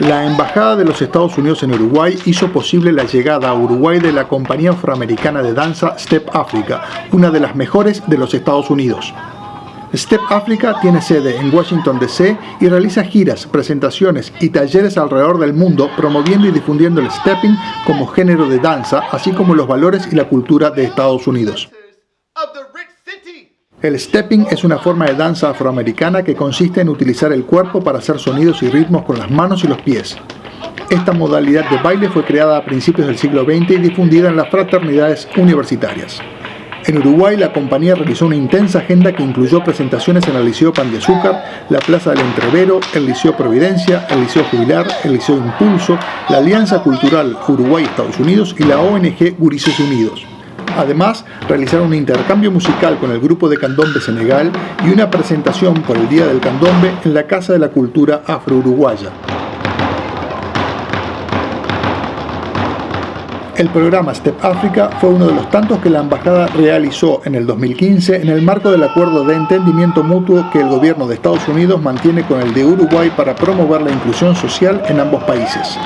La Embajada de los Estados Unidos en Uruguay hizo posible la llegada a Uruguay de la compañía afroamericana de danza Step Africa, una de las mejores de los Estados Unidos. Step Africa tiene sede en Washington DC y realiza giras, presentaciones y talleres alrededor del mundo promoviendo y difundiendo el stepping como género de danza, así como los valores y la cultura de Estados Unidos. El stepping es una forma de danza afroamericana que consiste en utilizar el cuerpo para hacer sonidos y ritmos con las manos y los pies. Esta modalidad de baile fue creada a principios del siglo XX y difundida en las fraternidades universitarias. En Uruguay, la compañía realizó una intensa agenda que incluyó presentaciones en el Liceo Pan de Azúcar, la Plaza del Entrevero, el Liceo Providencia, el Liceo Jubilar, el Liceo Impulso, la Alianza Cultural Uruguay-Estados Unidos y la ONG Gurises Unidos. Además, realizaron un intercambio musical con el grupo de candombe Senegal y una presentación por el Día del Candombe en la Casa de la Cultura Afro-Uruguaya. El programa Step Africa fue uno de los tantos que la embajada realizó en el 2015 en el marco del acuerdo de entendimiento mutuo que el gobierno de Estados Unidos mantiene con el de Uruguay para promover la inclusión social en ambos países.